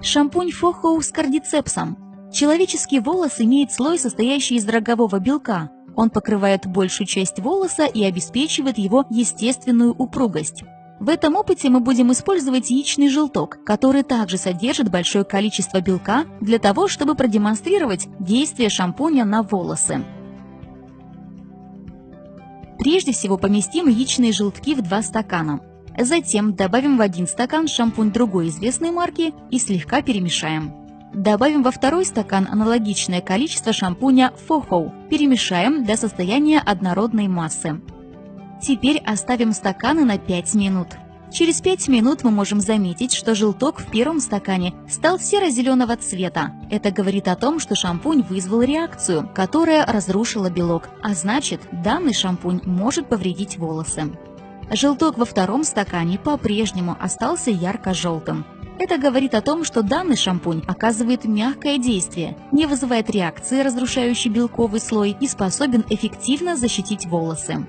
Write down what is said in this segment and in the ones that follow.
Шампунь Фохоу с кардицепсом. Человеческий волос имеет слой, состоящий из рогового белка. Он покрывает большую часть волоса и обеспечивает его естественную упругость. В этом опыте мы будем использовать яичный желток, который также содержит большое количество белка для того, чтобы продемонстрировать действие шампуня на волосы. Прежде всего поместим яичные желтки в 2 стакана. Затем добавим в один стакан шампунь другой известной марки и слегка перемешаем. Добавим во второй стакан аналогичное количество шампуня Фохоу. Перемешаем до состояния однородной массы. Теперь оставим стаканы на 5 минут. Через 5 минут мы можем заметить, что желток в первом стакане стал серо-зеленого цвета. Это говорит о том, что шампунь вызвал реакцию, которая разрушила белок, а значит, данный шампунь может повредить волосы. Желток во втором стакане по-прежнему остался ярко-желтым. Это говорит о том, что данный шампунь оказывает мягкое действие, не вызывает реакции, разрушающей белковый слой и способен эффективно защитить волосы.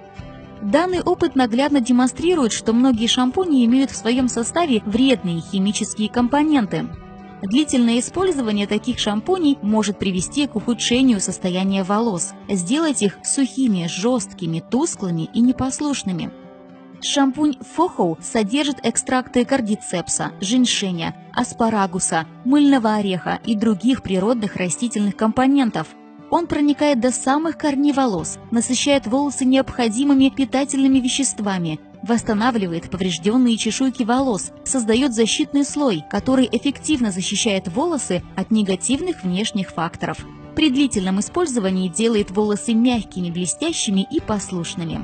Данный опыт наглядно демонстрирует, что многие шампуни имеют в своем составе вредные химические компоненты. Длительное использование таких шампуней может привести к ухудшению состояния волос, сделать их сухими, жесткими, тусклыми и непослушными. Шампунь Фохоу содержит экстракты кардицепса, женьшеня, аспарагуса, мыльного ореха и других природных растительных компонентов – он проникает до самых корней волос, насыщает волосы необходимыми питательными веществами, восстанавливает поврежденные чешуйки волос, создает защитный слой, который эффективно защищает волосы от негативных внешних факторов. При длительном использовании делает волосы мягкими, блестящими и послушными.